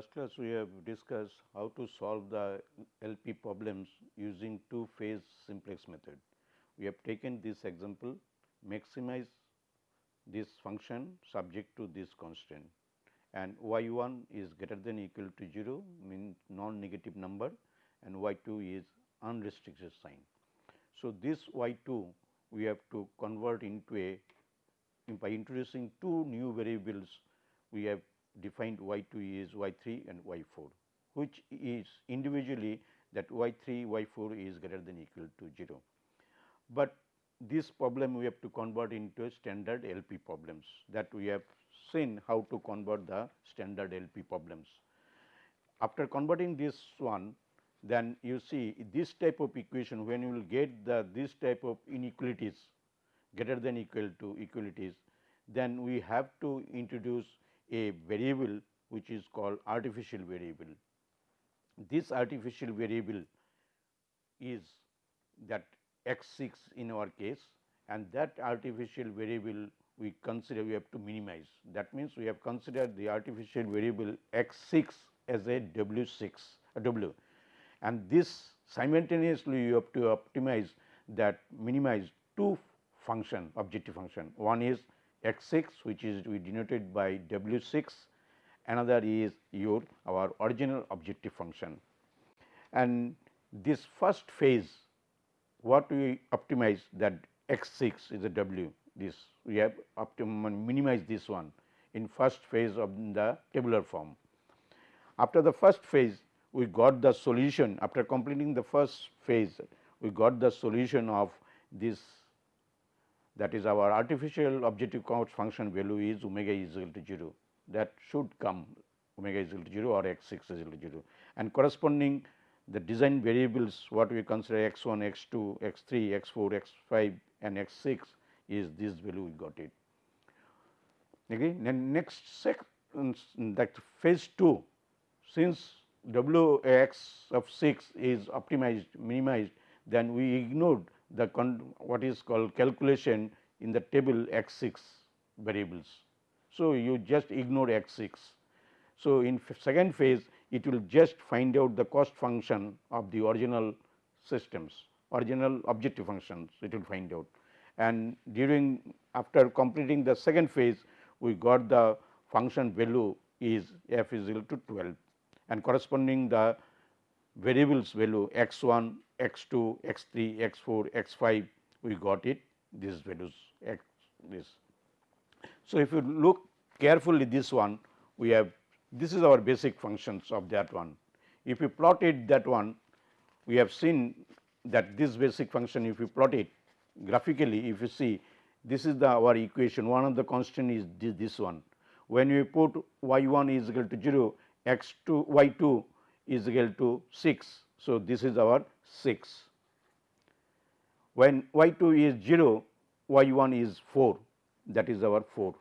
Last class we have discussed how to solve the LP problems using two phase simplex method. We have taken this example maximize this function subject to this constant and y 1 is greater than equal to 0 means non negative number and y 2 is unrestricted sign. So, this y 2 we have to convert into a by introducing two new variables we have defined y 2 is y 3 and y 4 which is individually that y 3 y 4 is greater than equal to 0. But this problem we have to convert into a standard LP problems that we have seen how to convert the standard LP problems. After converting this one then you see this type of equation when you will get the this type of inequalities greater than equal to equalities then we have to introduce a variable which is called artificial variable. This artificial variable is that x 6 in our case and that artificial variable we consider we have to minimize. That means, we have considered the artificial variable x 6 as a w 6 a w and this simultaneously you have to optimize that minimize two function objective function. One is x 6 which is we denoted by w 6 another is your our original objective function. And this first phase what we optimize that x 6 is a w this we have optimum minimize this one in first phase of the tabular form. After the first phase we got the solution after completing the first phase we got the solution of this that is our artificial objective cost function value is omega is equal to 0 that should come omega is equal to 0 or x 6 is equal to 0 and corresponding the design variables what we consider x 1, x 2, x 3, x 4, x 5 and x 6 is this value we got it. Again, then next sec um, um, that phase 2 since W x of 6 is optimized minimized then we ignored the what is called calculation in the table x 6 variables. So, you just ignore x 6. So, in second phase it will just find out the cost function of the original systems original objective functions it will find out and during after completing the second phase we got the function value is f is equal to 12 and corresponding the variables value x 1 x 2, x 3, x 4, x 5 we got it these values x this. So, if you look carefully this one we have this is our basic functions of that one. If you plot it that one we have seen that this basic function if you plot it graphically if you see this is the our equation one of the constant is this, this one. When you put y 1 is equal to 0 x 2 y 2 is equal to 6. So, this is our 6. When y 2 is 0, y 1 is 4 that is our 4,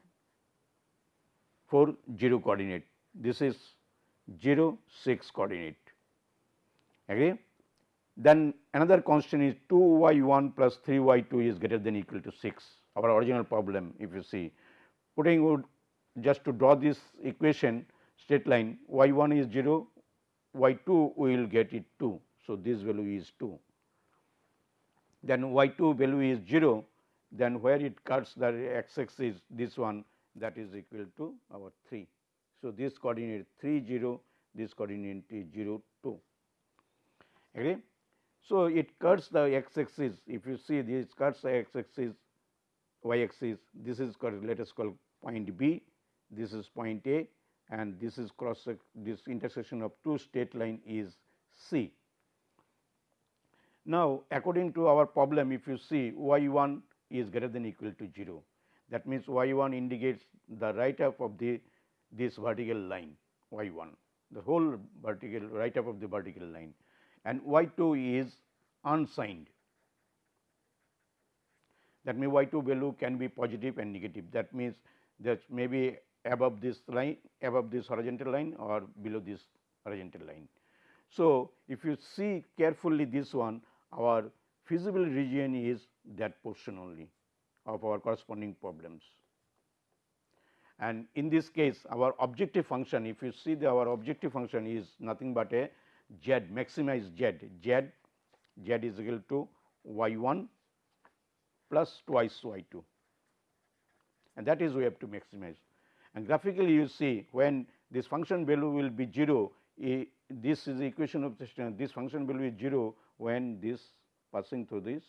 4 0 coordinate. This is 0 6 coordinate agree. Then another constant is 2 y 1 plus 3 y 2 is greater than equal to 6 our original problem if you see putting would just to draw this equation straight line y 1 is 0 y 2 we will get it 2. So, this value is 2 then y 2 value is 0 then where it cuts the x axis this one that is equal to our 3. So, this coordinate 3 0 this coordinate is 0 2 agree. So, it cuts the x axis if you see this cuts the x axis y axis this is called let us call point B this is point A and this is cross this intersection of two straight line is C. Now, according to our problem if you see y 1 is greater than equal to 0 that means y 1 indicates the right half of the this vertical line y 1 the whole vertical right half of the vertical line. And y 2 is unsigned. That means y 2 value can be positive and negative. That means that may be above this line above this horizontal line or below this horizontal line. So, if you see carefully this one our feasible region is that portion only of our corresponding problems. and in this case our objective function if you see the our objective function is nothing but a z maximize z z z is equal to y 1 plus twice y 2 and that is we have to maximize. And graphically you see when this function value will be 0, this is the equation of this function will be 0 when this passing through this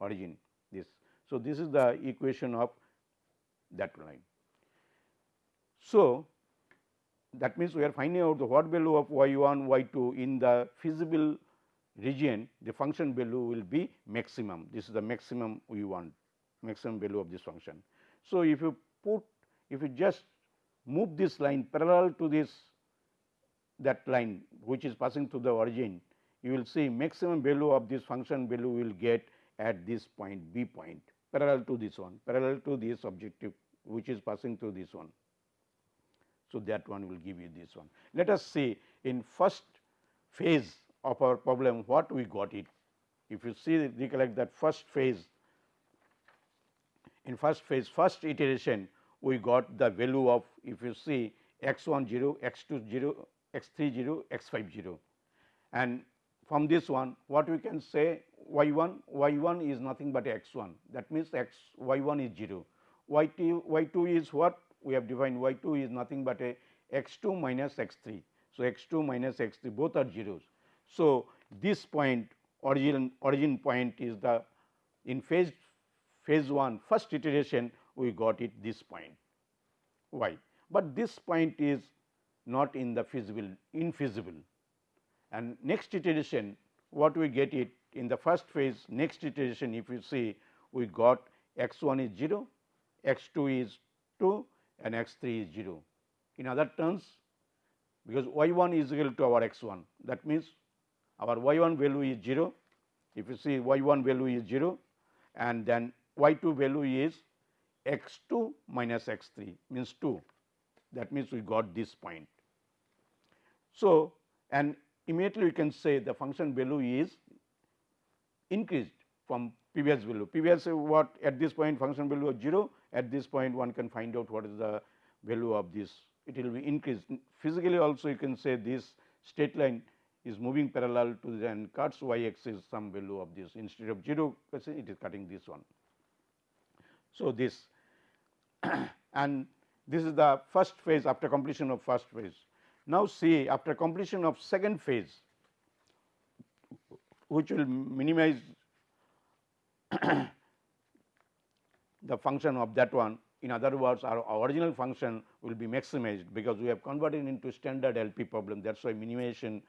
origin this. So, this is the equation of that line. So, that means we are finding out the what value of y 1 y 2 in the feasible region the function value will be maximum this is the maximum we want maximum value of this function. So, if you put if you just move this line parallel to this that line which is passing through the origin you will see maximum value of this function value will get at this point b point parallel to this one parallel to this objective which is passing through this one. So, that one will give you this one. Let us see in first phase of our problem what we got it. If you see recollect that first phase in first phase first iteration we got the value of if you see x 1 0 x 2 0 x 3 0 x 5 0 and from this one what we can say y 1 y 1 is nothing but x 1 that means x y 1 is 0 y 2 y 2 is what? We have defined y 2 is nothing but a x 2 minus x 3. So, x 2 minus x 3 both are zeros. So, this point origin origin point is the in phase phase 1 first iteration we got it this point. Y, but this point is not in the feasible infeasible and next iteration what we get it in the first phase next iteration if you see we got x 1 is 0, x 2 is 2 and x 3 is 0. In other terms because y 1 is equal to our x 1 that means our y 1 value is 0 if you see y 1 value is 0 and then y 2 value is x 2 minus x 3 means 2 that means we got this point. So, and immediately we can say the function value is increased from previous value. Previous what at this point function value was 0, at this point one can find out what is the value of this, it will be increased. Physically also you can say this straight line is moving parallel to the and cuts y axis some value of this instead of 0 it is cutting this one. So, this and this is the first phase after completion of first phase. Now, see after completion of second phase which will minimize the function of that one in other words our, original function will be maximized because we have converted into standard LP problem that is why minimization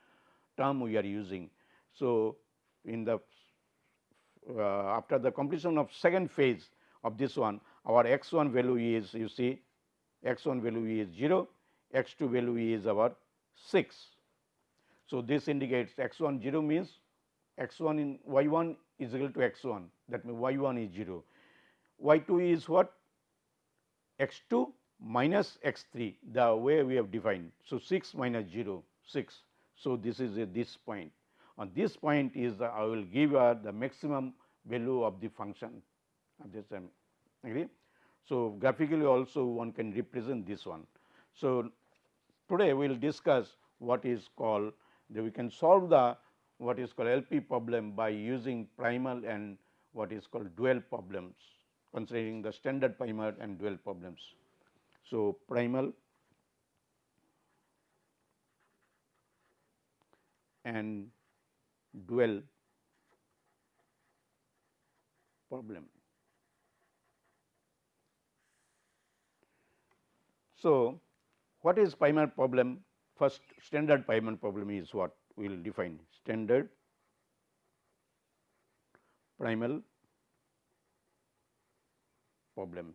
term we are using. So, in the uh, after the completion of second phase of this one our x 1 value is you see x 1 value is 0, x 2 value is our 6. So, this indicates x 1 0 means x 1 in y 1 is equal to x 1 that means y 1 is 0, y 2 is what x 2 minus x 3 the way we have defined. So, 6 minus 0 6. So, this is a, this point on this point is the, I will give uh, the maximum value of the function of this um, agree. So, graphically also one can represent this one. So, today we will discuss what is called that we can solve the what is called LP problem by using primal and what is called dual problems considering the standard primal and dual problems. So, primal and dual problem. So, what is primal problem? First standard primal problem is what we will define standard primal problem.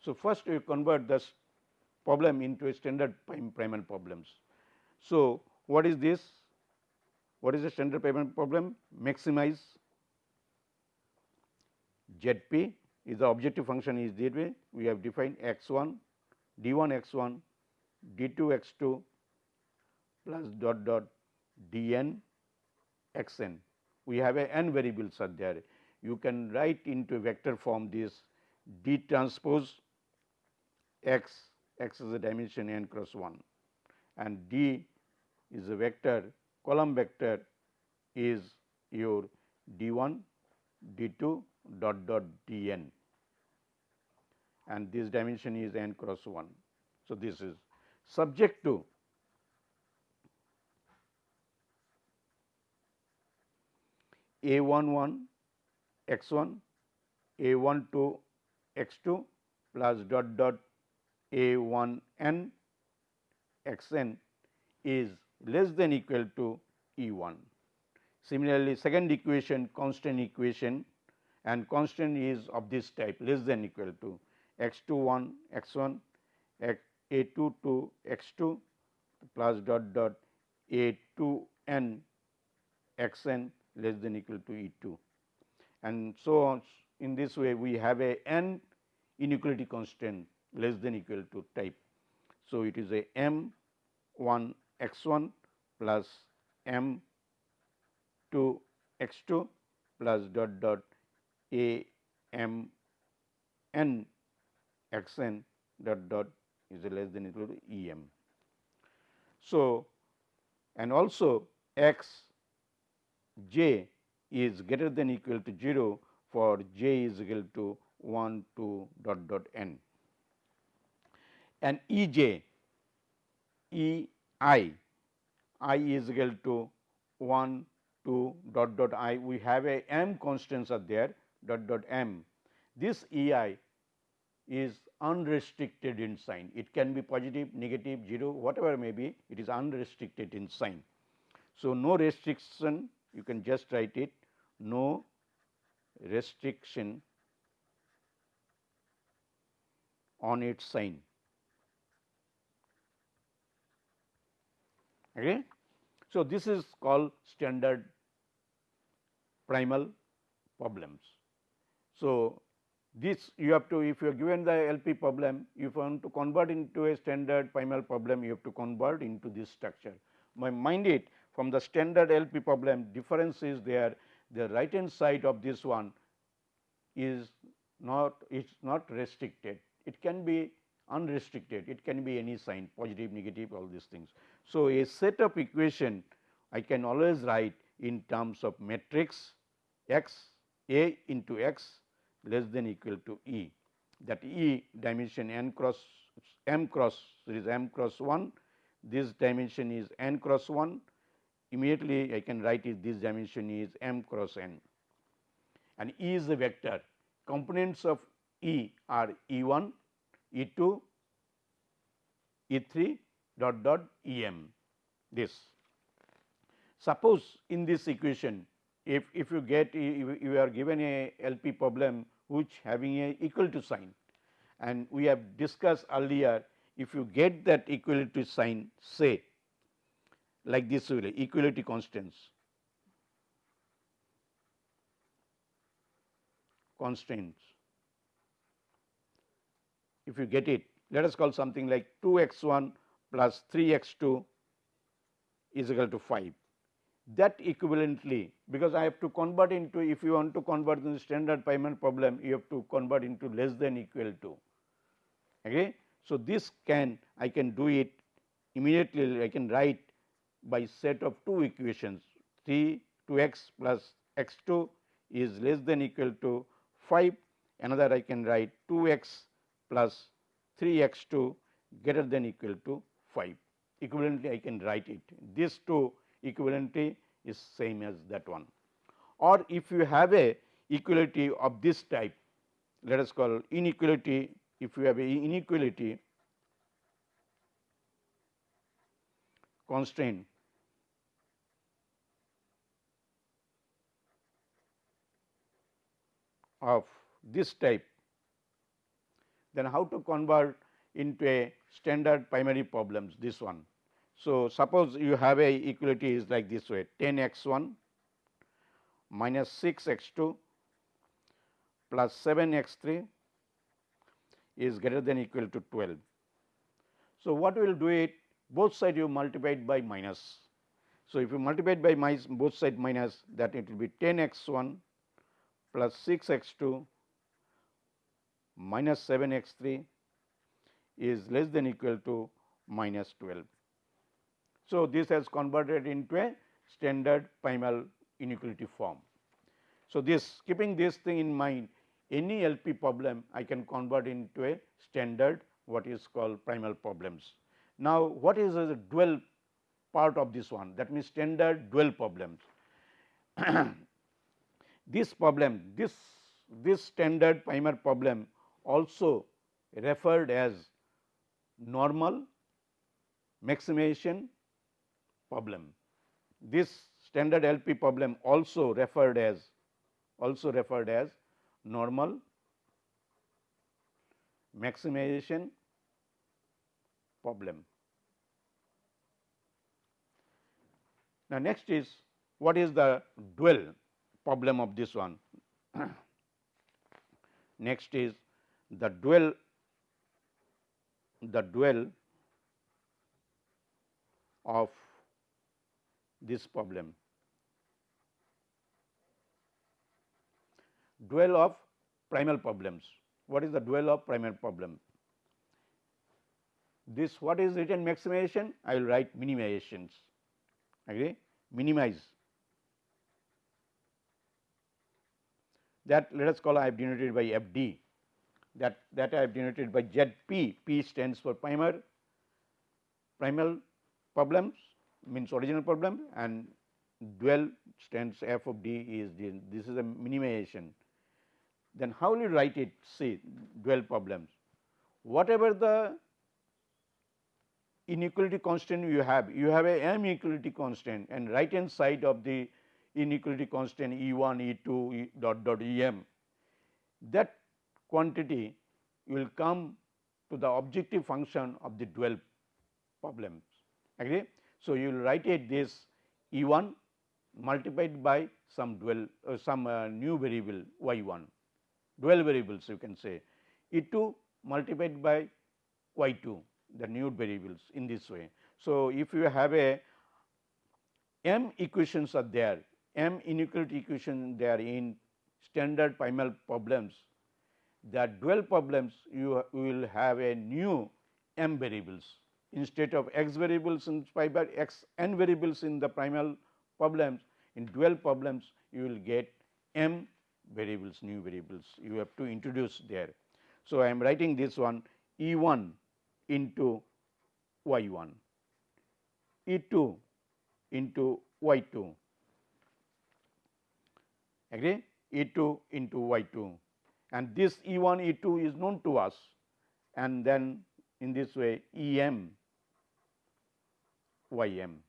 So, first we convert this problem into a standard prim primal problems. So, what is this? What is the standard primal problem? Maximize ZP is the objective function is that way we have defined x 1 d 1 x 1 d 2 x 2 plus dot dot d n x n. We have a n variables are there. you can write into vector form this d transpose x, x is a dimension n cross 1 and d is a vector column vector is your d 1, d 2 dot dot d n and this dimension is n cross 1. So, this is subject to a 1 1 x 1 a 1 2 x 2 plus dot dot a 1 n x n is less than equal to E 1. Similarly, second equation constant equation and constant is of this type less than equal to x 2 1 x 1 x a 2 2 x 2 plus dot dot a 2 n x n less than equal to E 2 and so on in this way we have a n inequality constant less than equal to type. So, it is a m 1 x 1 plus m 2 x 2 plus dot dot a m n x n dot dot is less than equal to E m. So, and also x j is greater than equal to 0 for j is equal to 1 2 dot dot n. And E j E i i is equal to 1 2 dot dot i we have a m constants are there dot dot m. This E i is unrestricted in sign. It can be positive, negative, 0, whatever may be, it is unrestricted in sign. So, no restriction, you can just write it, no restriction on its sign. Okay. So, this is called standard primal problems. So, this you have to if you are given the LP problem if you want to convert into a standard primal problem you have to convert into this structure. My mind it from the standard LP problem difference is there the right hand side of this one is not it is not restricted it can be unrestricted it can be any sign positive negative all these things. So, a set of equation I can always write in terms of matrix x a into x less than equal to E. That E dimension n cross m cross there is m cross 1 this dimension is n cross 1 immediately I can write it this dimension is m cross n. And E is a vector. Components of E are E 1 E 2 E 3 dot dot E m. This. Suppose in this equation if, if you get if you are given a LP problem which having a equal to sign. And we have discussed earlier if you get that equality sign say like this way equality constants constraints. If you get it let us call something like 2 x 1 plus 3 x 2 is equal to 5 that equivalently because I have to convert into if you want to convert in the standard primal problem you have to convert into less than equal to. Okay. So, this can I can do it immediately I can write by set of two equations 3 2 x plus x 2 is less than equal to 5 another I can write 2 x plus 3 x 2 greater than equal to 5 equivalently I can write it these two equivalency is same as that one. Or if you have a equality of this type, let us call inequality, if you have a inequality constraint of this type, then how to convert into a standard primal problems this one. So, suppose you have a equality is like this way 10 x 1 minus 6 x 2 plus 7 x 3 is greater than equal to 12. So, what we will do it both side you multiplied by minus. So, if you multiply by minus both side minus that it will be 10 x 1 plus 6 x 2 minus 7 x 3 is less than equal to minus 12. So, this has converted into a standard primal inequality form. So, this keeping this thing in mind any LP problem I can convert into a standard what is called primal problems. Now, what is the dual part of this one that means standard dual problems. this problem this this standard primal problem also referred as normal maximization problem. This standard LP problem also referred as also referred as normal maximization problem. Now, next is what is the dual problem of this one? next is the dual the dual of this problem. Dual of primal problems. What is the dual of primal problem? This what is written maximization? I will write minimizations. Agree? Minimize. That let us call I have denoted by FD. That that I have denoted by ZP. P stands for primer primal problems means original problem and dual stands f of d is the, this is a minimization. Then how will you write it see dual problems? Whatever the inequality constant you have, you have a m equality constant and right hand side of the inequality constant E 1, E 2, e dot dot E m. That quantity will come to the objective function of the dual problems. Agree? So, you will write it this E 1 multiplied by some dual uh, some uh, new variable y 1 dual variables you can say. E 2 multiplied by y 2 the new variables in this way. So, if you have a m equations are there m inequality equation there in standard primal problems that dual problems you will have a new m variables instead of x variables in by x n variables in the primal problems in dual problems you will get m variables new variables you have to introduce there. So, I am writing this one E 1 into y 1, E 2 into y 2 agree? E 2 into y 2 and this E 1 E 2 is known to us. And then in this way E m y m.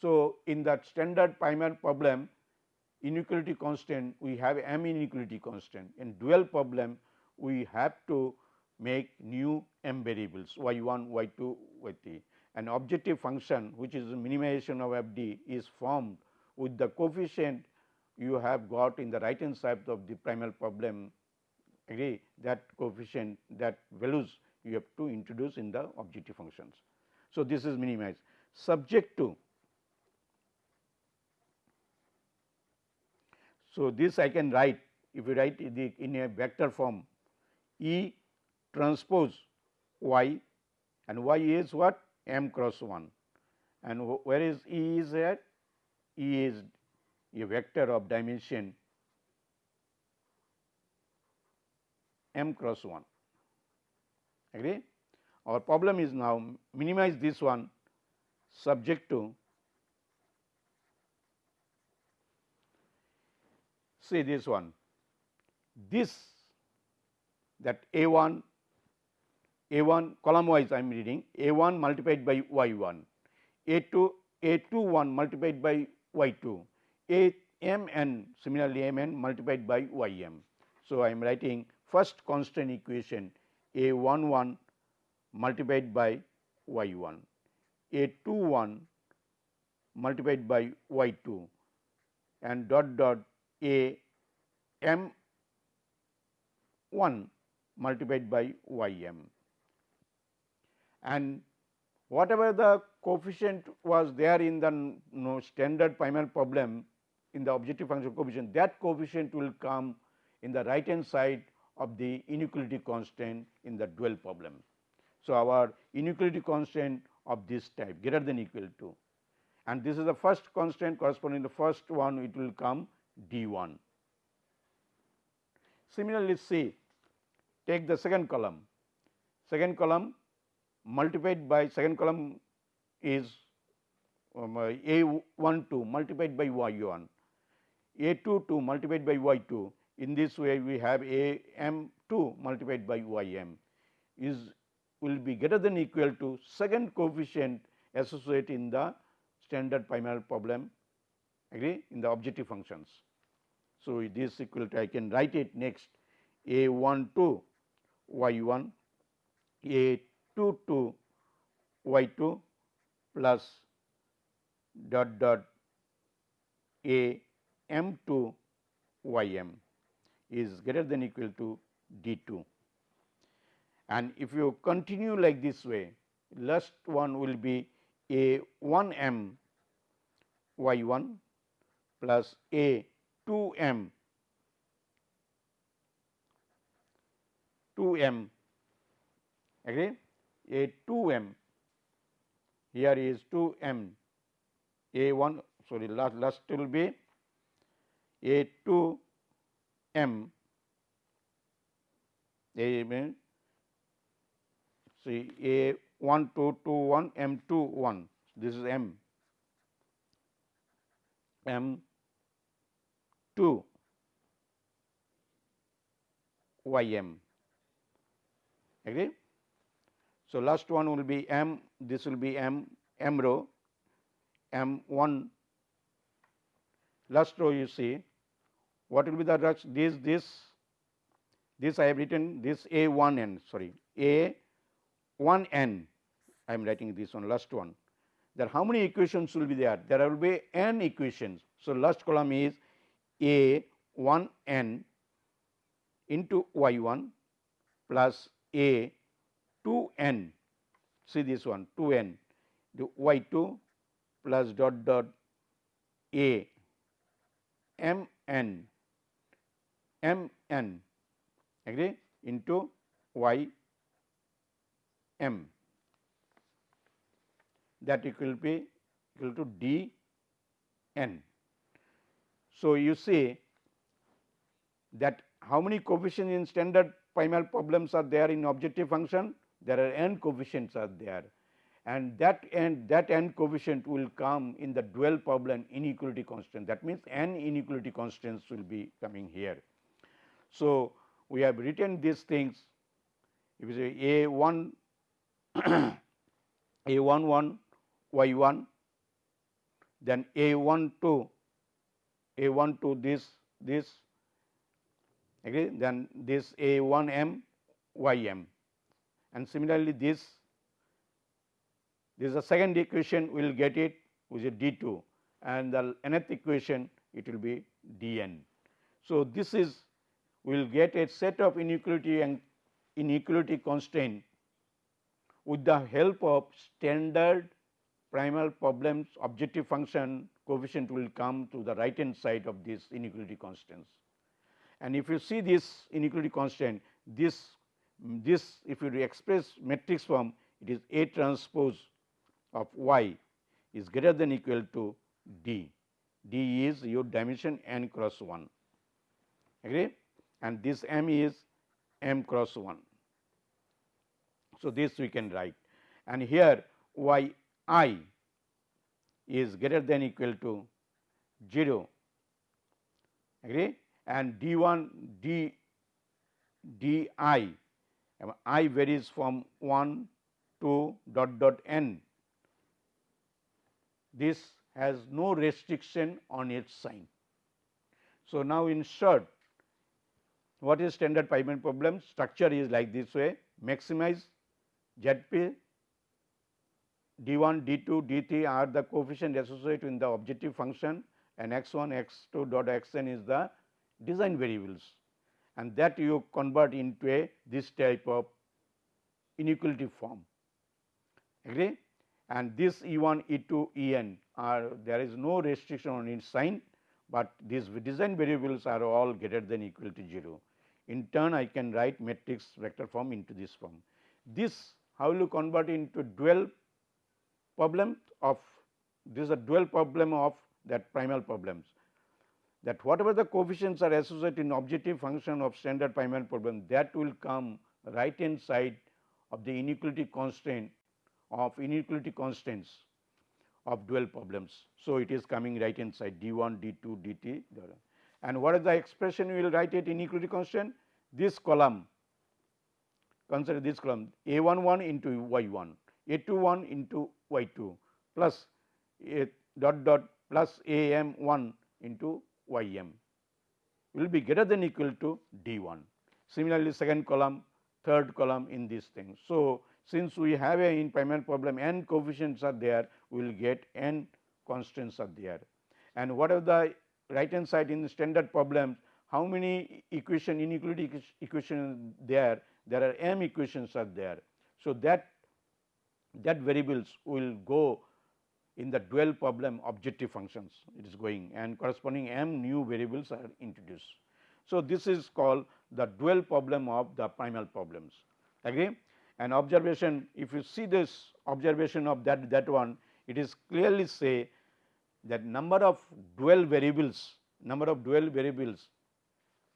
So, in that standard primal problem inequality constant we have m inequality constant. In dual problem we have to make new m variables y 1, y 2, y 3 and objective function which is minimization of f d is formed with the coefficient you have got in the right hand side of the primal problem. Agree? That coefficient that values you have to introduce in the objective functions. So, this is minimized subject to. So, this I can write if you write the in a vector form E transpose y and y is what m cross 1 and where is E is there? E is a vector of dimension m cross 1 agree. Our problem is now minimize this one subject to. See this one. This that a 1 a 1 column wise I am reading a 1 multiplied by y 1 a 2 a 2 1 multiplied by y 2 a m n similarly m n multiplied by y m. So, I am writing first constant equation a 1 1 multiplied by y 1 a 2 1 multiplied by y 2 and dot dot a m 1 multiplied by y m and whatever the coefficient was there in the no standard primal problem in the objective function coefficient that coefficient will come in the right hand side of the inequality constant in the dual problem. So, our inequality constant of this type greater than equal to and this is the first constant corresponding to the first one it will come d 1. Similarly, see take the second column, second column multiplied by second column is um, a 1 2 multiplied by y 1, a 2 2 multiplied by y 2. In this way, we have a m 2 multiplied by y m is will be greater than equal to second coefficient associated in the standard primal problem agree in the objective functions. So, this equal to I can write it next a 1 2 y 1 a 2 2 y 2 plus dot dot a m 2 y m is greater than equal to d 2. And if you continue like this way, last one will be a 1 m y 1 plus a 2 m 2 m. Agree? A 2 m. Here is 2 m. A 1 sorry last last will be a 2 m. A see a 1 2 2 1 m 2 1 this is m. M 2 y m. Agree. So, last one will be m this will be m m row m 1 last row you see what will be the rush this this this I have written this a 1 n sorry a 1 n I am writing this one last one. There how many equations will be there? There will be n equations. So, last column is a 1 n into y 1 plus a 2 n. See this one 2 n. The y 2 plus dot dot a m n. M n. Agree? Into y m that equal be equal to d n. So, you see that how many coefficients in standard primal problems are there in objective function? There are n coefficients are there and that n that n coefficient will come in the dual problem inequality constant that means n inequality constants will be coming here. So, we have written these things if you say a 1 a 1 1 y 1 then a 1 2 a 1 2 this this agree then this a 1 m y m and similarly this this is the second equation we will get it which is d 2 and the nth equation it will be d n. So, this is we will get a set of inequality and inequality constant with the help of standard primal problems objective function coefficient will come to the right hand side of this inequality constants. And if you see this inequality constant, this this if you express matrix form, it is A transpose of y is greater than equal to D. D is your dimension n cross 1, agree? And this m is m cross 1. So, this we can write. And here y i is greater than equal to 0, agree? and d 1 d d i. I varies from 1 to dot dot n. This has no restriction on its sign. So, now in short what is standard primal problem? Structure is like this way. Maximize ZP d1 d2 d3 are the coefficient associated in the objective function and x1 x2 dot xn is the design variables and that you convert into a this type of inequality form agree and this E 1 E 2 E n are there is no restriction on its sign but these design variables are all greater than equal to 0. In turn, I can write matrix vector form into this form. This how will you convert into dual problem of this is a dual problem of that primal problems. That whatever the coefficients are associated in objective function of standard primal problem that will come right hand side of the inequality constraint of inequality constraints of dual problems. So, it is coming right hand side d 1, d 2, d t and what is the expression we will write it inequality constraint? This column consider this column a 1 1 into y 1, a 2 1 into y 2 plus a dot dot plus a m 1 into y m will be greater than equal to d 1. Similarly, second column third column in this thing. So, since we have a in primal problem n coefficients are there we will get n constants are there and what are the right hand side in the standard problems how many equation inequality equation there there are m equations are there. So, that that variables will go in the dual problem objective functions it is going and corresponding m new variables are introduced. So, this is called the dual problem of the primal problems agree and observation if you see this observation of that that one it is clearly say that number of dual variables number of dual variables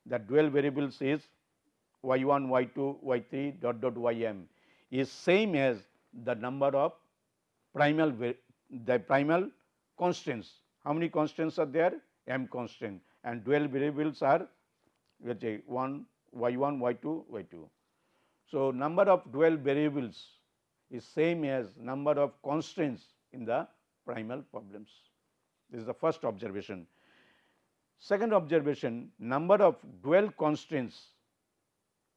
that dual variables is y 1 y 2 y 3 dot dot y m is same as the number of primal the primal constants how many constants are there m constant and dual variables are let say 1 y 1 y 2 y 2 so, number of dual variables is same as number of constraints in the primal problems. This is the first observation. Second observation number of dual constraints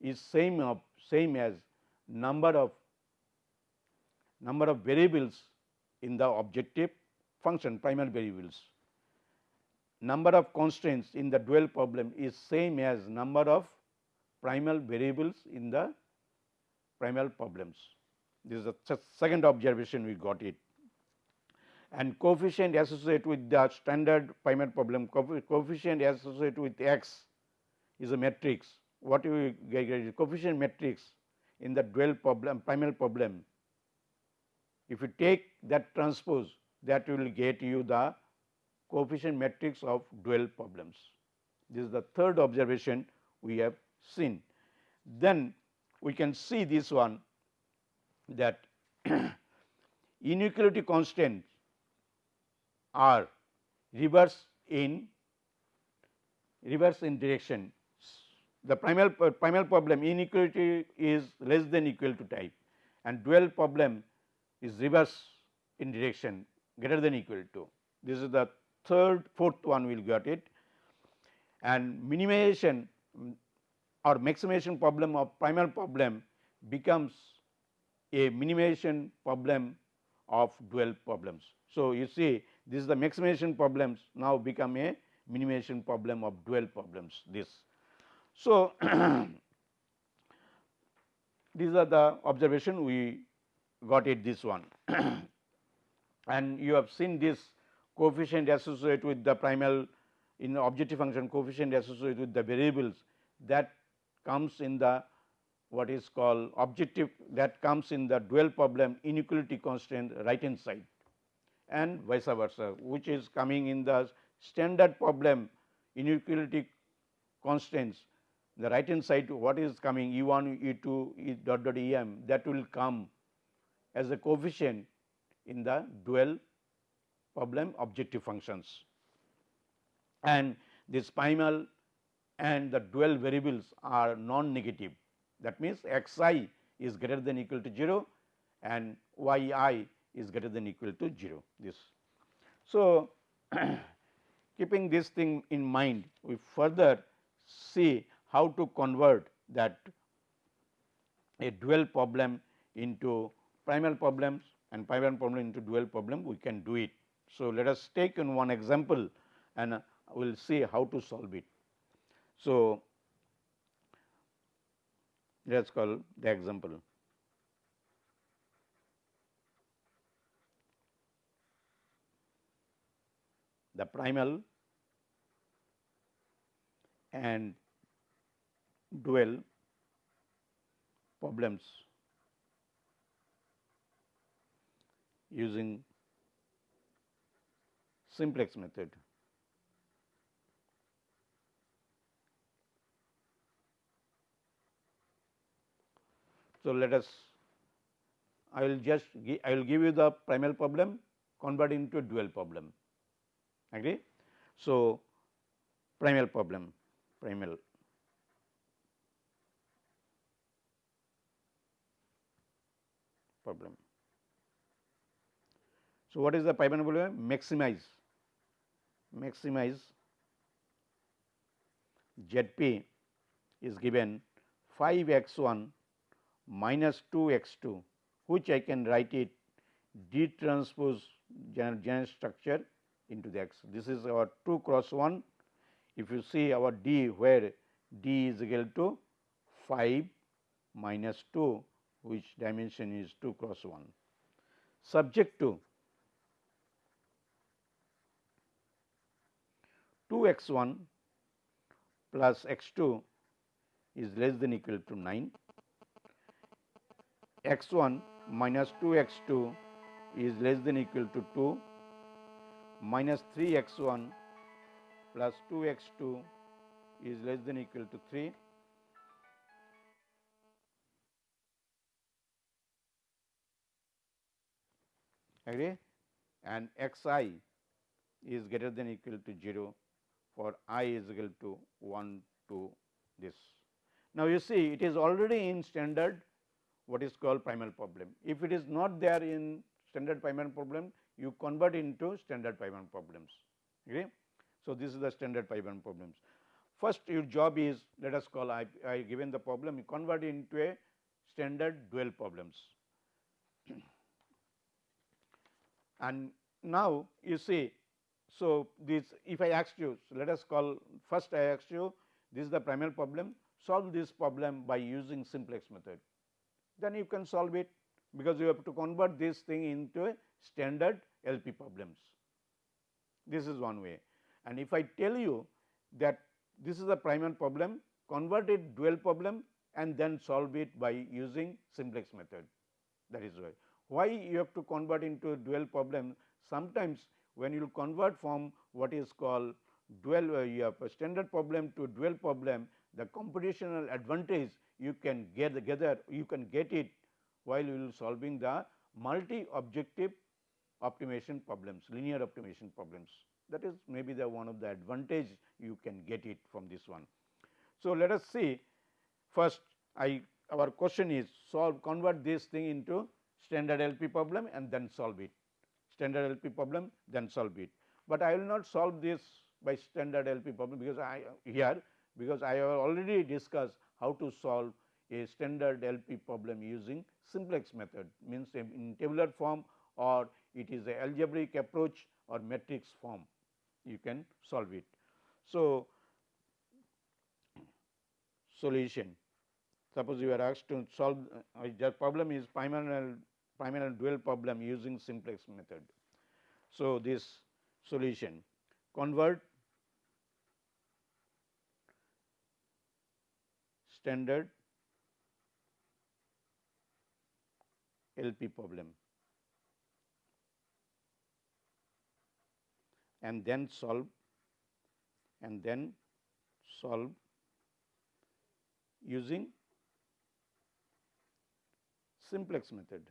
is same of same as number of number of variables in the objective function primal variables. Number of constraints in the dual problem is same as number of primal variables in the primal problems. This is the second observation we got it and coefficient associated with the standard primal problem coefficient associated with x is a matrix what you get is coefficient matrix in the dual problem primal problem if you take that transpose that will get you the coefficient matrix of dual problems. This is the third observation we have seen. Then we can see this one that inequality constants are reverse in reverse in direction. The primal uh, primal problem inequality is less than equal to type and dual problem is reverse in direction greater than equal to. This is the third fourth one we will get it and minimization mm, or maximization problem of primal problem becomes a minimization problem of dual problems. So, you see this is the maximization problems now become a minimization problem of dual problems this. So, these are the observation we got it this one. And you have seen this coefficient associated with the primal in objective function coefficient associated with the variables that comes in the what is called objective that comes in the dual problem inequality constraint right hand side and vice versa which is coming in the standard problem inequality constraints the right hand side what is coming E 1 E 2 E dot dot E m that will come as a coefficient in the dual problem objective functions. And this primal and the dual variables are non-negative. That means x i is greater than equal to 0 and y i is greater than equal to 0 this. So, keeping this thing in mind we further see how to convert that a dual problem into primal problems and primal problem into dual problem we can do it. So, let us take in one example and uh, we will see how to solve it. So, let us call the example. The primal and dual problems using simplex method. So, let us I will just I will give you the primal problem convert into a dual problem agree. So, primal problem primal problem. So, what is the primal problem maximize maximize ZP is given 5 x 1 minus 2 x 2 which I can write it D transpose general, general structure into the x. This is our 2 cross 1. If you see our D where D is equal to 5 minus 2 which dimension is 2 cross 1. Subject to 2 x 1 plus x 2 is less than equal to 9 x 1 minus 2 x 2 is less than equal to 2 minus 3 x 1 plus 2 x 2 is less than equal to 3 agree and x i is greater than equal to 0 for i is equal to 1 to this. Now, you see it is already in standard what is called primal problem. If it is not there in standard primal problem, you convert into standard primal problems. Okay? So, this is the standard primal problems. First your job is let us call I, I given the problem you convert into a standard dual problems. And now you see, so this if I asked you so let us call first I asked you this is the primal problem solve this problem by using simplex method then you can solve it because you have to convert this thing into a standard LP problems. This is one way and if I tell you that this is a primal problem convert it dual problem and then solve it by using simplex method that is why. Why you have to convert into dual problem? Sometimes when you convert from what is called dual uh, you have a standard problem to dual problem the computational advantage you can get together you can get it while you will solving the multi objective optimization problems linear optimization problems. That is maybe the one of the advantage you can get it from this one. So, let us see. First I our question is solve convert this thing into standard LP problem and then solve it. Standard LP problem then solve it, but I will not solve this by standard LP problem because I here because I have already discussed how to solve a standard LP problem using simplex method. Means in tabular form or it is a algebraic approach or matrix form. You can solve it. So, solution. Suppose you are asked to solve uh, the problem is primal primal dual problem using simplex method. So, this solution convert standard LP problem and then solve and then solve using simplex method.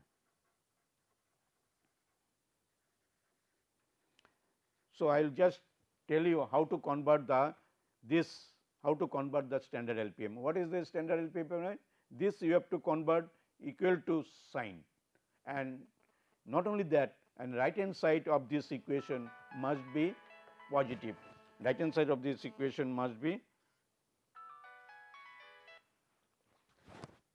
So, I will just tell you how to convert the this how to convert the standard LPM. What is the standard LPM? This you have to convert equal to sign and not only that and right hand side of this equation must be positive. Right hand side of this equation must be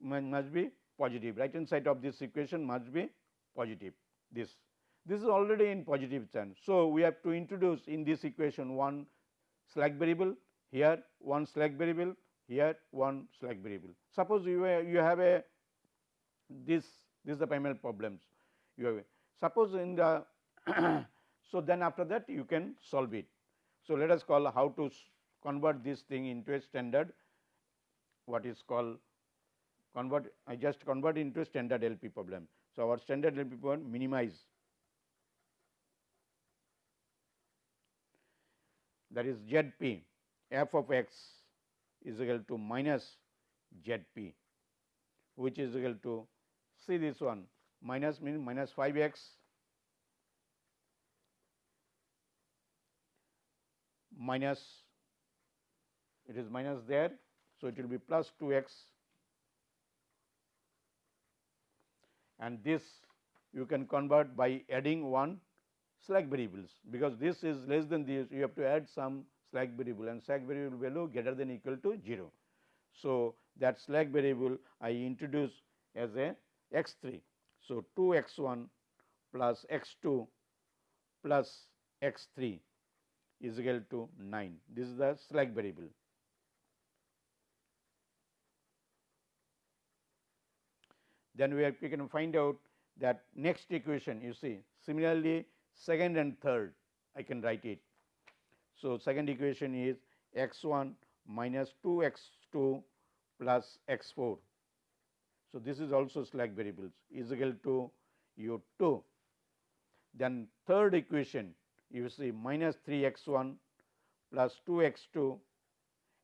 must be positive. Right hand side of this equation must be positive. This this is already in positive sign. So, we have to introduce in this equation one slack variable here one slack variable here one slack variable. Suppose you, you have a this this is the primal problems you have. Suppose in the so then after that you can solve it. So, let us call how to convert this thing into a standard what is called convert I just convert into a standard LP problem. So, our standard LP problem minimize that is ZP f of x is equal to minus ZP which is equal to see this one minus means minus 5 x minus it is minus there. So, it will be plus 2 x and this you can convert by adding one slack variables because this is less than this you have to add some slack variable and slack variable value greater than equal to 0. So, that slack variable I introduce as a x 3. So, 2 x 1 plus x 2 plus x 3 is equal to 9. This is the slack variable. Then we, have, we can find out that next equation you see similarly second and third I can write it. So, second equation is x 1 minus 2 x 2 plus x 4. So, this is also slack variables is equal to u 2. Then third equation you see minus 3 x 1 plus 2 x 2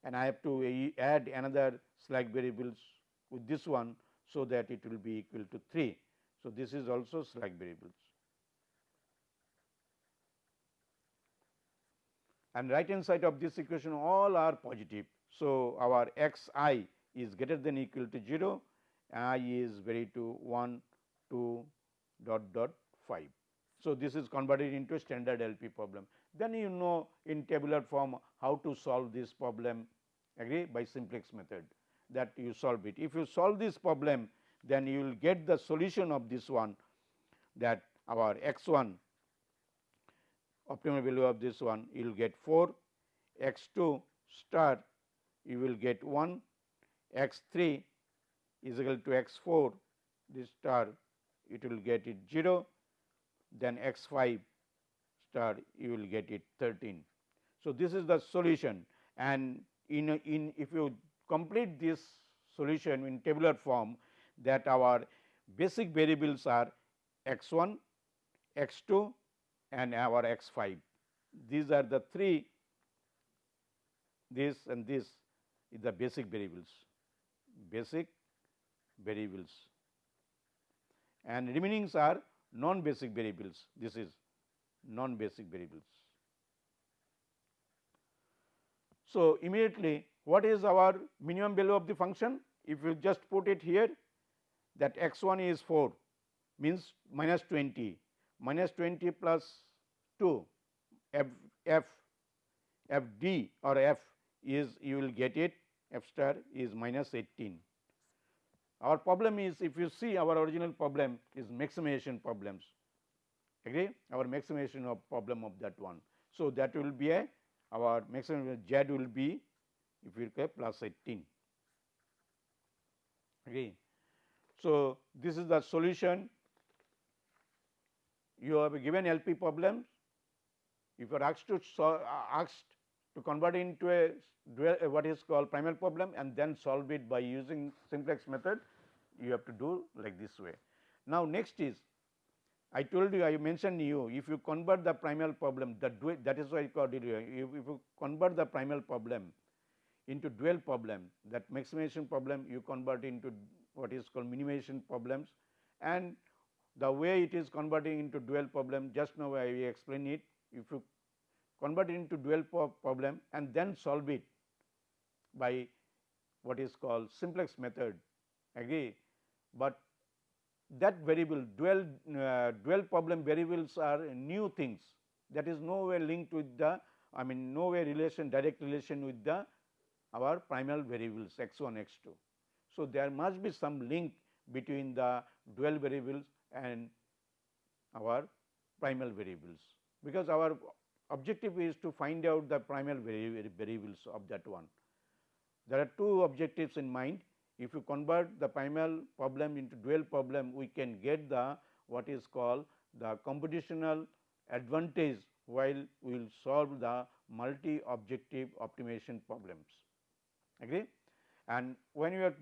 and I have to add another slack variables with this one. So, that it will be equal to 3. So, this is also slack variables. And right hand side of this equation all are positive. So, our x i is greater than equal to 0, i is vary to 1, 2 dot dot 5. So, this is converted into a standard LP problem. Then you know in tabular form how to solve this problem agree by simplex method that you solve it. If you solve this problem then you will get the solution of this one that our x 1 optimal value of this one you will get 4 x 2 star you will get 1 x 3 is equal to x 4 this star it will get it 0 then x 5 star you will get it 13. So, this is the solution. And in, in if you complete this solution in tabular form that our basic variables are x 1, x 2 and our x 5. These are the three this and this is the basic variables, basic variables and remainings are non basic variables. This is non basic variables. So, immediately what is our minimum value of the function? If you just put it here that x 1 is 4 means minus 20 minus 20 plus 2 f f f d or f is you will get it f star is minus 18. Our problem is if you see our original problem is maximization problems agree our maximization of problem of that one. So, that will be a our maximum z will be if you say plus 18 agree. So, this is the solution you have given LP problem if you are asked to solve, uh, asked to convert into a dual, uh, what is called primal problem and then solve it by using simplex method you have to do like this way. Now, next is I told you I mentioned you if you convert the primal problem that that is why I called it if, if you convert the primal problem into dual problem that maximization problem you convert into what is called minimization problems and the way it is converting into dual problem just now I explain it. If you convert it into dual problem and then solve it by what is called simplex method agree, but that variable dual uh, dual problem variables are new things. That is no way linked with the I mean no way relation direct relation with the our primal variables x 1 x 2. So, there must be some link between the dual variables and our primal variables because our objective is to find out the primal variables of that one. There are two objectives in mind if you convert the primal problem into dual problem, we can get the what is called the computational advantage while we will solve the multi objective optimization problems. Agree? And when you are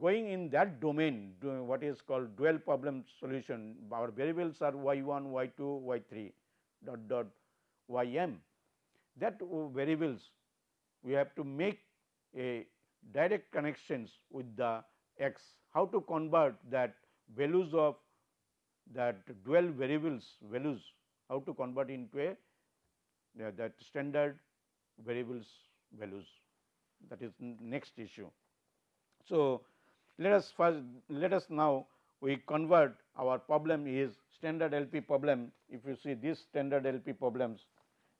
going in that domain what is called dual problem solution our variables are y 1, y 2, y 3 dot dot y m. That variables we have to make a direct connections with the x. How to convert that values of that dual variables values how to convert into a that standard variables values. That is next issue. So, let us first let us now we convert our problem is standard LP problem. If you see this standard LP problems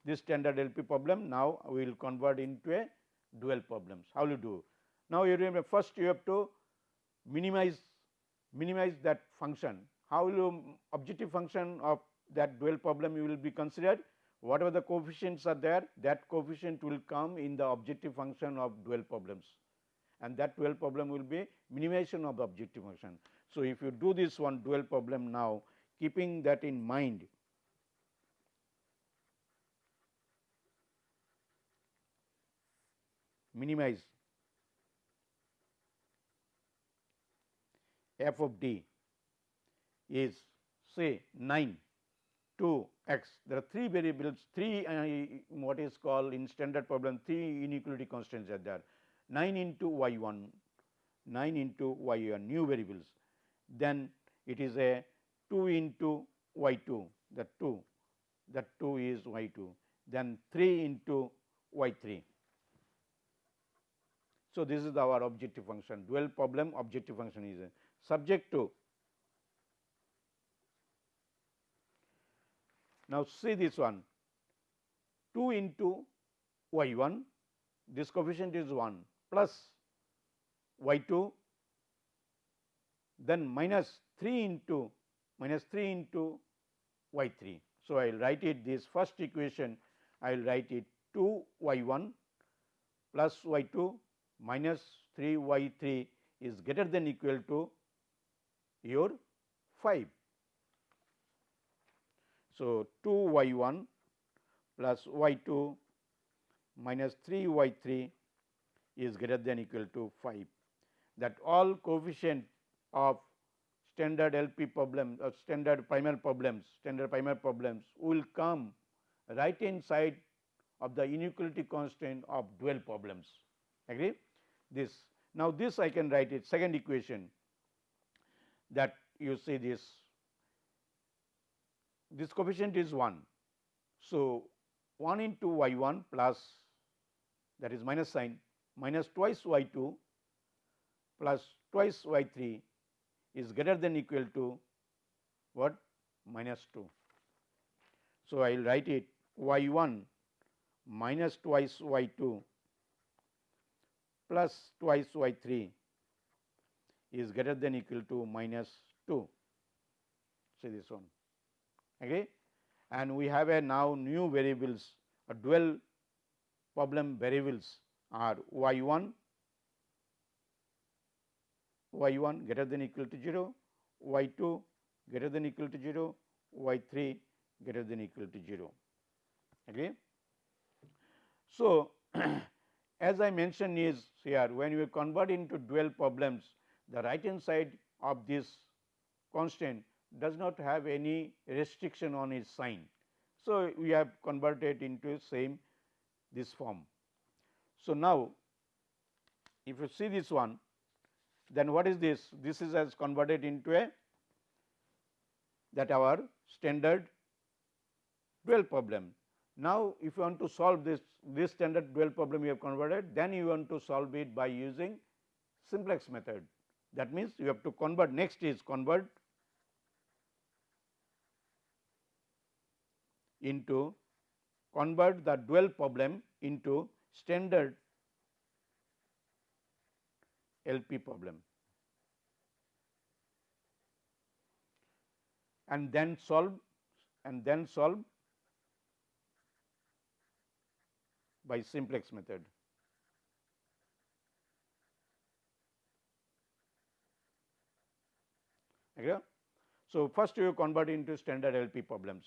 this standard LP problem now we will convert into a dual problems. How will you do. Now, you remember first you have to minimize minimize that function. How will you objective function of that dual problem you will be considered? Whatever the coefficients are there that coefficient will come in the objective function of dual problems and that dual problem will be minimization of the objective function. So, if you do this one dual problem now keeping that in mind minimize f of d is say 9 2 x there are three variables three uh, what is called in standard problem three inequality constraints are there 9 into y 1 9 into y 1 new variables. Then it is a 2 into y 2 that 2 that 2 is y 2 then 3 into y 3. So, this is our objective function dual problem objective function is subject to Now, see this one 2 into y 1 this coefficient is 1 plus y 2 then minus 3 into minus 3 into y 3. So, I will write it this first equation I will write it 2 y 1 plus y 2 minus 3 y 3 is greater than equal to your 5. So, 2 y 1 plus y 2 minus 3 y 3 is greater than equal to 5 that all coefficient of standard LP problem or uh, standard primal problems standard primal problems will come right hand side of the inequality constraint of dual problems. Agree? This now this I can write it second equation that you see this. This coefficient is 1. So, 1 into y 1 plus that is minus sign minus twice y 2 plus twice y 3 is greater than equal to what minus 2. So, I will write it y 1 minus twice y 2 plus twice y 3 is greater than equal to minus 2. See this one okay and we have a now new variables a dual problem variables are y 1 y 1 greater than equal to 0 y 2 greater than equal to 0 y 3 greater than equal to 0 okay so as i mentioned is here when we convert into dual problems the right hand side of this constraint does not have any restriction on its sign. So, we have converted into same this form. So, now if you see this one then what is this? This is as converted into a that our standard dual problem. Now, if you want to solve this this standard dual problem you have converted then you want to solve it by using simplex method. That means, you have to convert next is convert into convert the dual problem into standard LP problem and then solve and then solve by simplex method. Okay? So, first you convert into standard LP problems.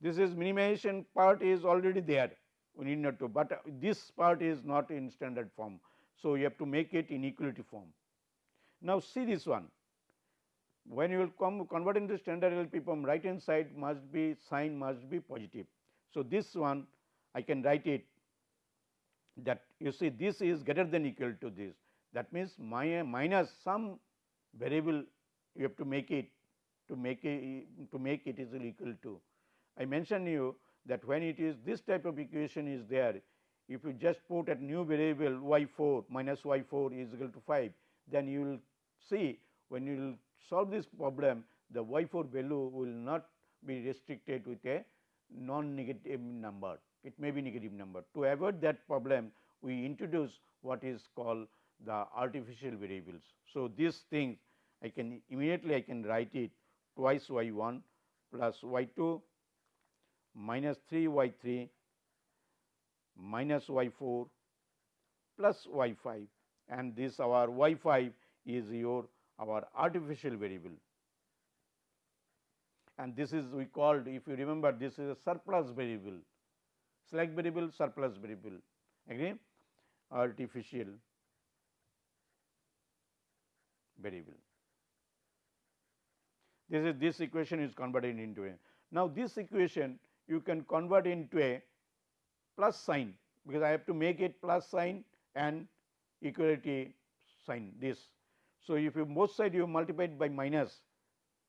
This is minimization part is already there we need not to, but this part is not in standard form. So, you have to make it in equality form. Now, see this one when you will come convert into standard LP form right hand side must be sign must be positive. So, this one I can write it that you see this is greater than equal to this that means my minus some variable you have to make it to make it to make it is equal to. I mentioned you that when it is this type of equation is there if you just put a new variable y 4 minus y 4 is equal to 5 then you will see when you will solve this problem the y 4 value will not be restricted with a non negative number it may be negative number. To avoid that problem we introduce what is called the artificial variables. So, these things I can immediately I can write it twice y 1 plus y 2 minus 3 y 3 minus y 4 plus y 5 and this our y 5 is your our artificial variable. And this is we called if you remember this is a surplus variable. Slack variable surplus variable. Agree? Artificial variable. This is this equation is converted into a now this equation you can convert into a plus sign because I have to make it plus sign and equality sign this. So, if you both side you multiplied by minus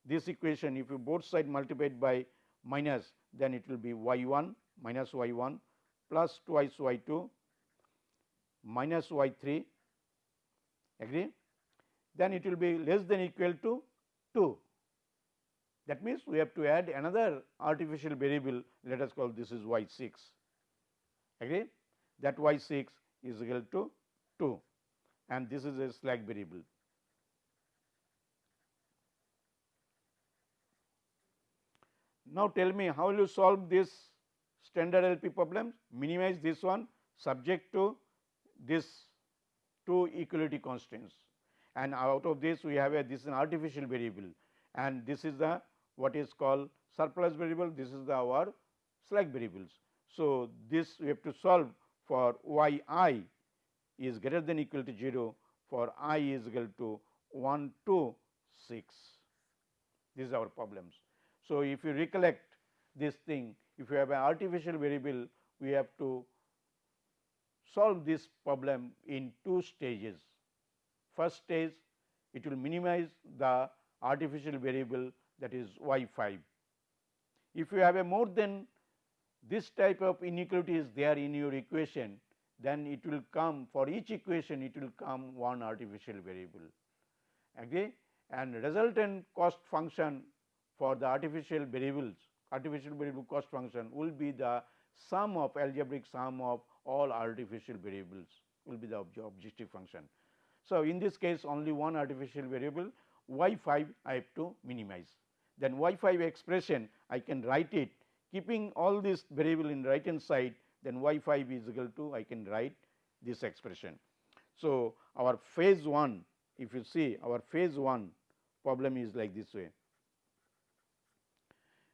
this equation if you both side multiplied by minus then it will be y 1 minus y 1 plus twice y 2 minus y 3 agree then it will be less than equal to 2 that means, we have to add another artificial variable. Let us call this is y 6 agree? That y 6 is equal to 2 and this is a slack variable. Now, tell me how will you solve this standard LP problems minimize this one subject to this two equality constraints. And out of this we have a this is an artificial variable. And this is the what is called surplus variable, this is the our slack variables. So, this we have to solve for y i is greater than equal to 0 for i is equal to 1 to 6. This is our problems. So, if you recollect this thing, if you have an artificial variable, we have to solve this problem in two stages. First stage, it will minimize the artificial variable that is y 5. If you have a more than this type of inequality is there in your equation, then it will come for each equation it will come one artificial variable. Agree? And resultant cost function for the artificial variables, artificial variable cost function will be the sum of algebraic sum of all artificial variables will be the objective function. So, in this case only one artificial variable y 5 I have to minimize then y 5 expression I can write it. Keeping all this variable in right hand side then y 5 is equal to I can write this expression. So, our phase 1 if you see our phase 1 problem is like this way.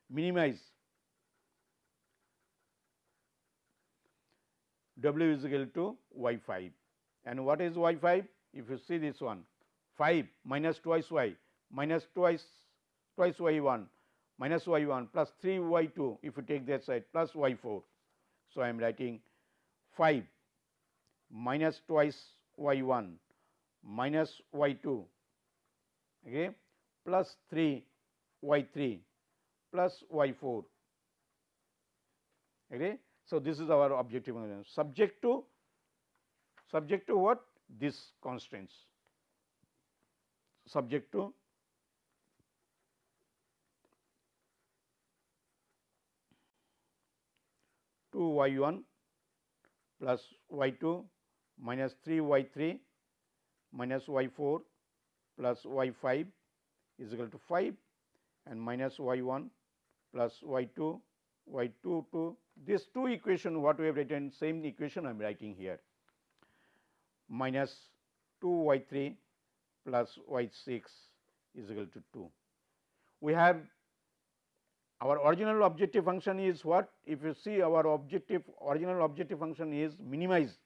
Minimize. W is equal to y 5 and what is y 5 if you see this one 5 minus twice y minus twice twice y 1 minus y 1 plus 3 y 2 if you take that side plus y 4. So, I am writing 5 minus twice y 1 minus y 2 okay, plus 3 y 3 plus y 4. Okay. So, this is our objective function subject to subject to what this constraints subject to 2 y 1 plus y 2 minus 3 y 3 minus y 4 plus y 5 is equal to 5 and minus y 1 plus y 2 y 2 to this two equation what we have written same equation I am writing here minus 2 y 3 plus y 6 is equal to 2. We have our original objective function is what? If you see our objective original objective function is minimize.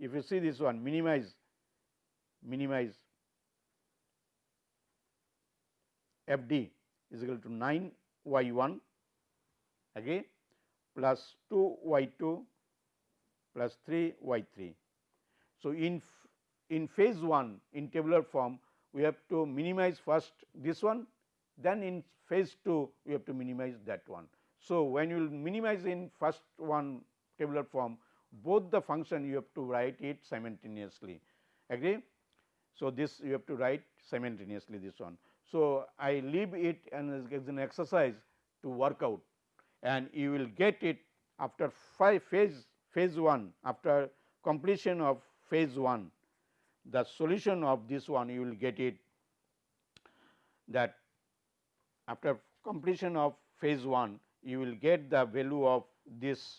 If you see this one minimize, minimize f d is equal to 9 y 1 again plus 2 y 2 plus 3 y 3. So, in in phase 1 in tabular form we have to minimize first this one then in phase 2 you have to minimize that one. So, when you will minimize in first one tabular form both the function you have to write it simultaneously agree. So, this you have to write simultaneously this one. So, I leave it and as an exercise to work out and you will get it after five phase phase 1 after completion of phase 1 the solution of this one you will get it that after completion of phase 1 you will get the value of this.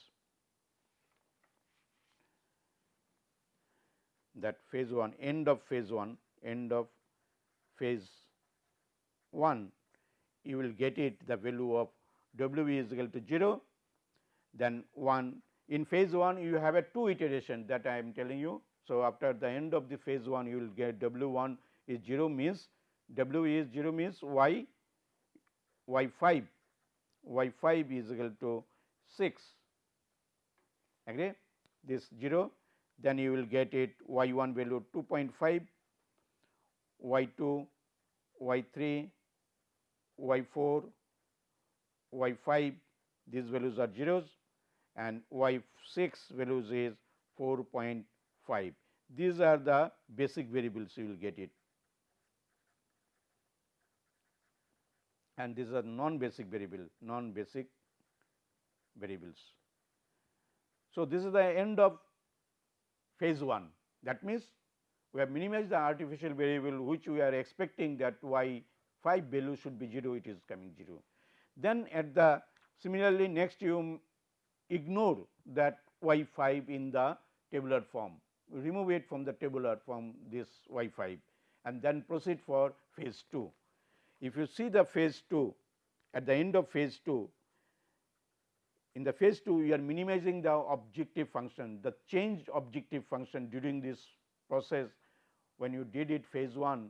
That phase 1 end of phase 1 end of phase 1 you will get it the value of w is equal to 0 then 1 in phase 1 you have a two iteration that I am telling you. So, after the end of the phase 1 you will get w 1 is 0 means w is 0 means y y 5 y 5 is equal to 6 agree this 0 then you will get it y 1 value 2.5 y 2 y 3 y 4 y 5 these values are zeros and y 6 values is 4.5 these are the basic variables you will get it and these are non basic variable non basic variables. So, this is the end of phase 1 that means we have minimized the artificial variable which we are expecting that y 5 value should be 0 it is coming 0. Then at the similarly next you ignore that y 5 in the tabular form remove it from the tabular from this y 5 and then proceed for phase 2. If you see the phase 2 at the end of phase 2 in the phase 2 you are minimizing the objective function the changed objective function during this process when you did it phase 1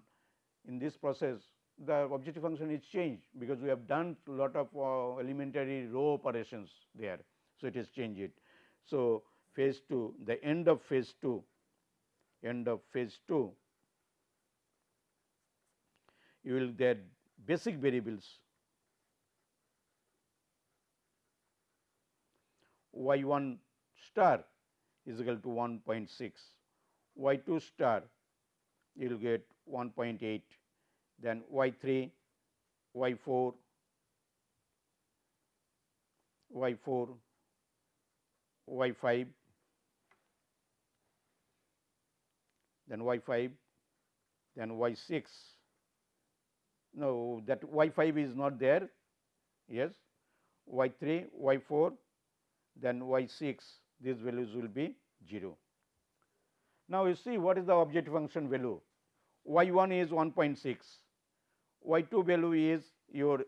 in this process the objective function is changed because we have done a lot of uh, elementary row operations there. So, it is changed. it. So, phase 2 the end of phase 2 end of phase 2 you will get basic variables. Y 1 star is equal to 1.6, y 2 star you will get 1.8, then y 3, y 4, y 4, y 5, then y 5, then y 6. No, that y 5 is not there, yes, y 3, y 4, then y 6, these values will be 0. Now, you see what is the objective function value, y 1 is 1.6, y 2 value is your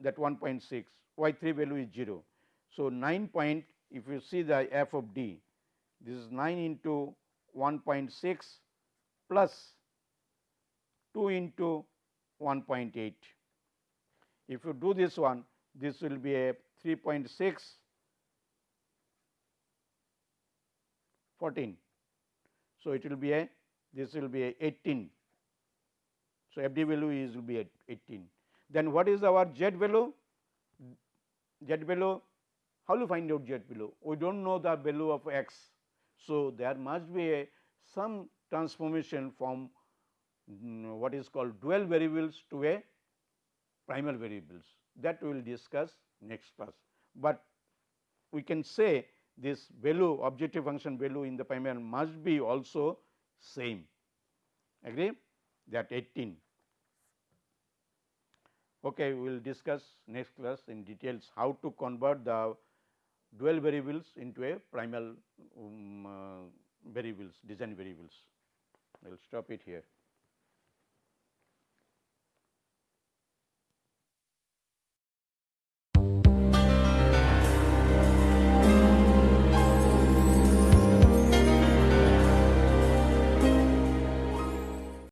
that 1.6, y 3 value is 0. So, 9 point if you see the f of d, this is 9 into 1.6 plus 2 into 1.8. If you do this one, this will be a 3.6 14. So, it will be a this will be a 18. So, FD value is will be at 18. Then what is our Z value? Z value how you find out Z value? We do not know the value of x. So, there must be a some transformation from what is called dual variables to a primal variables that we will discuss next class. But we can say this value objective function value in the primal must be also same agree that 18. Okay, we will discuss next class in details how to convert the dual variables into a primal um, uh, variables design variables. I will stop it here.